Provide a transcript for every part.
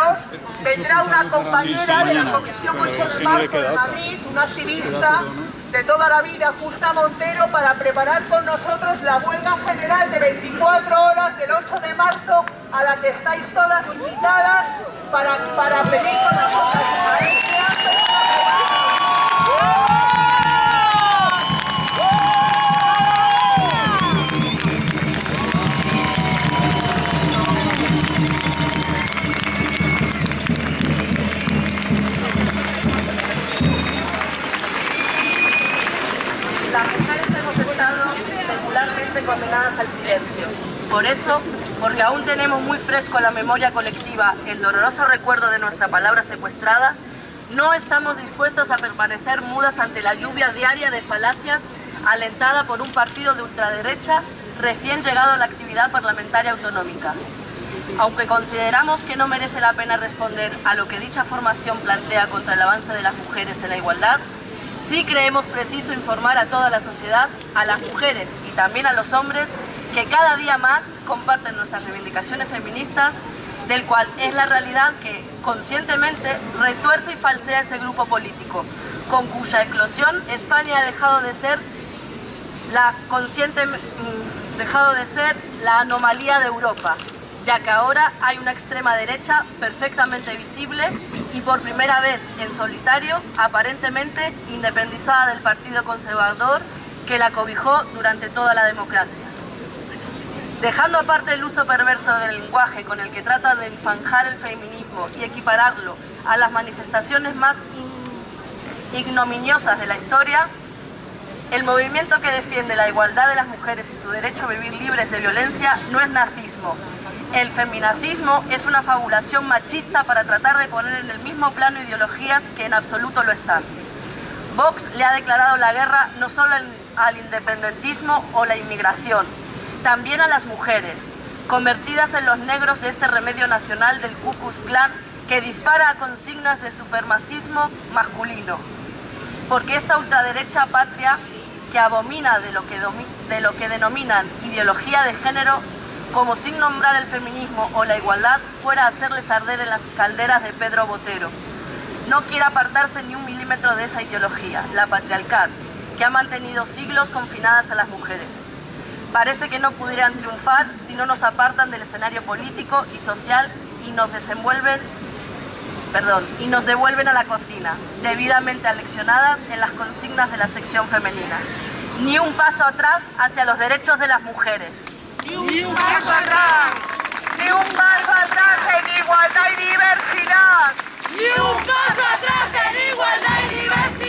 Cisneros vendrá una compañera de la Comisión 8 de Marzo de Madrid, una activista de toda la vida, Justa Montero, para preparar con nosotros la huelga general de 24 horas del 8 de marzo a la que estáis todas invitadas para, para pedir con nosotros silencio. Por eso, porque aún tenemos muy fresco en la memoria colectiva el doloroso recuerdo de nuestra palabra secuestrada, no estamos dispuestos a permanecer mudas ante la lluvia diaria de falacias alentada por un partido de ultraderecha recién llegado a la actividad parlamentaria autonómica. Aunque consideramos que no merece la pena responder a lo que dicha formación plantea contra el avance de las mujeres en la igualdad, sí creemos preciso informar a toda la sociedad, a las mujeres y también a los hombres, que cada día más comparten nuestras reivindicaciones feministas, del cual es la realidad que conscientemente retuerce y falsea ese grupo político, con cuya eclosión España ha dejado de ser la consciente, mm, dejado de ser la anomalía de Europa, ya que ahora hay una extrema derecha perfectamente visible y por primera vez en solitario, aparentemente independizada del Partido Conservador que la cobijó durante toda la democracia. Dejando aparte el uso perverso del lenguaje con el que trata de enfanjar el feminismo y equipararlo a las manifestaciones más ignominiosas de la historia, el movimiento que defiende la igualdad de las mujeres y su derecho a vivir libres de violencia no es nazismo. El feminazismo es una fabulación machista para tratar de poner en el mismo plano ideologías que en absoluto lo están. Vox le ha declarado la guerra no solo al independentismo o la inmigración, también a las mujeres, convertidas en los negros de este remedio nacional del Ku Klux Klan que dispara a consignas de supremacismo masculino. Porque esta ultraderecha patria que abomina de lo que, de lo que denominan ideología de género como sin nombrar el feminismo o la igualdad fuera a hacerles arder en las calderas de Pedro Botero. No quiere apartarse ni un milímetro de esa ideología, la patriarcal, que ha mantenido siglos confinadas a las mujeres. Parece que no pudieran triunfar si no nos apartan del escenario político y social y nos desenvuelven perdón, y nos devuelven a la cocina, debidamente aleccionadas en las consignas de la sección femenina. Ni un paso atrás hacia los derechos de las mujeres. Ni un paso atrás, ni un paso atrás en igualdad y diversidad. Ni un paso atrás en igualdad y diversidad.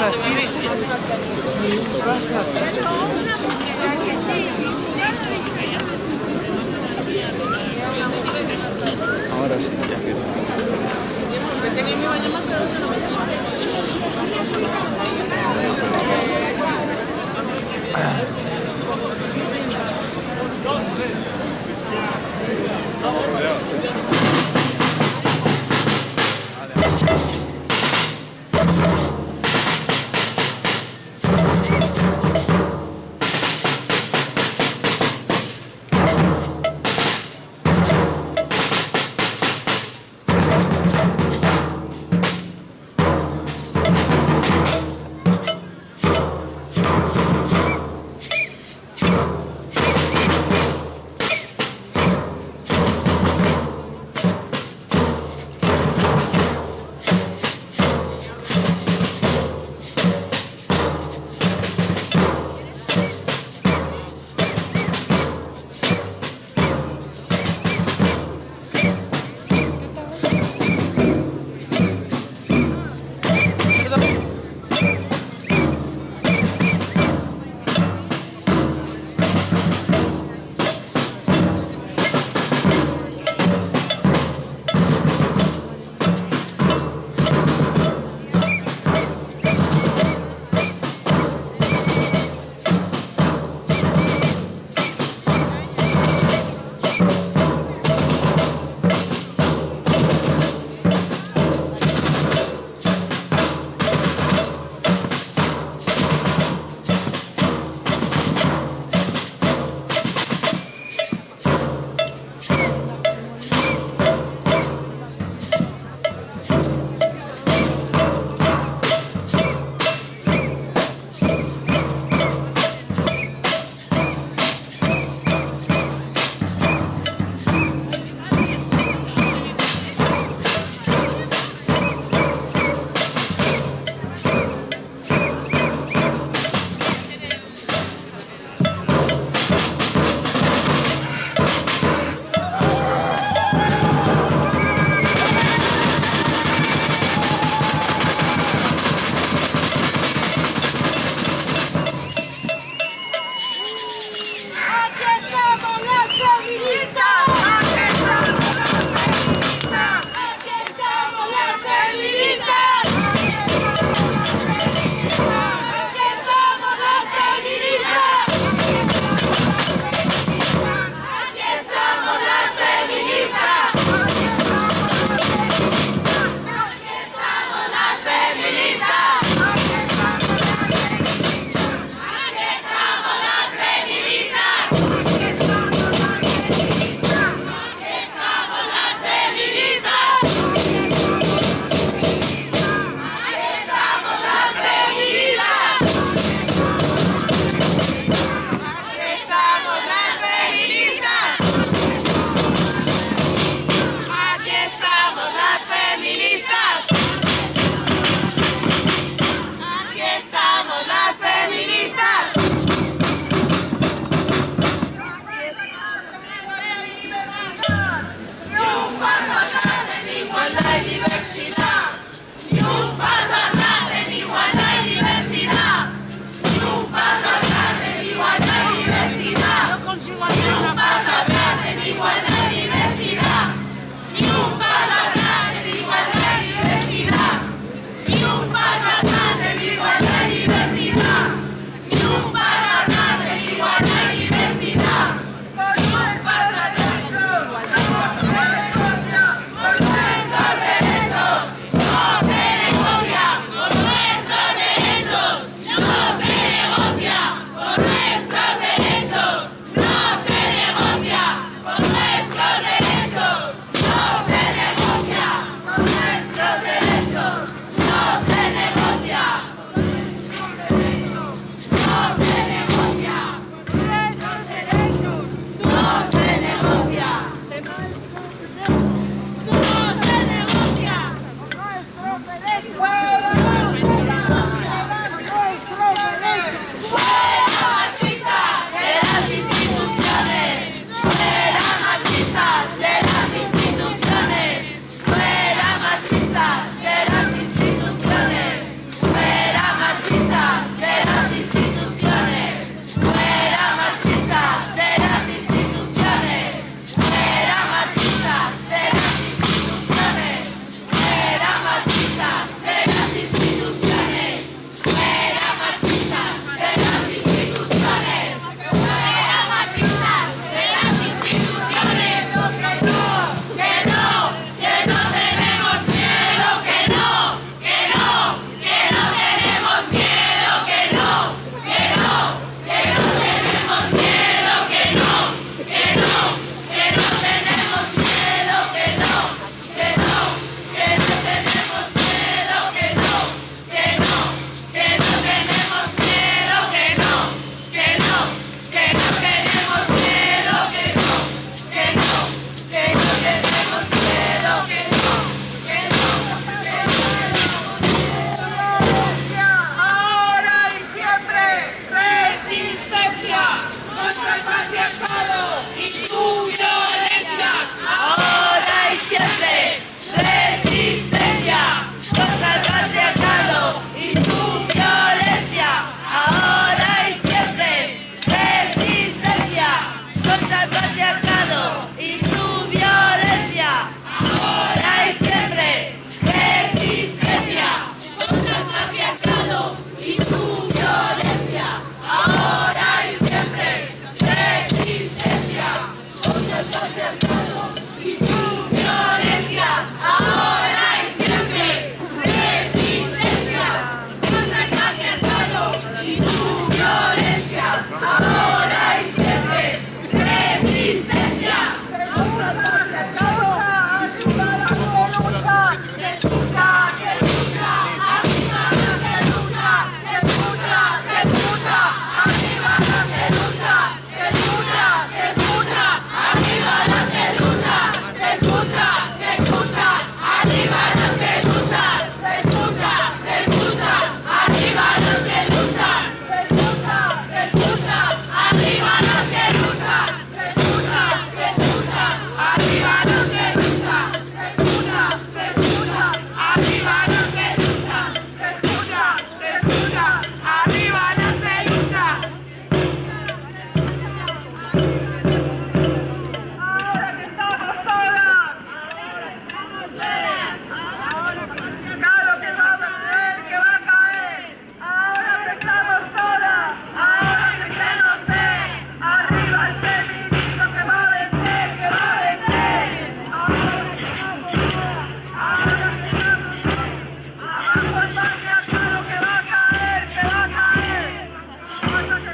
Ahora sí, ya. Pensé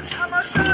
Contra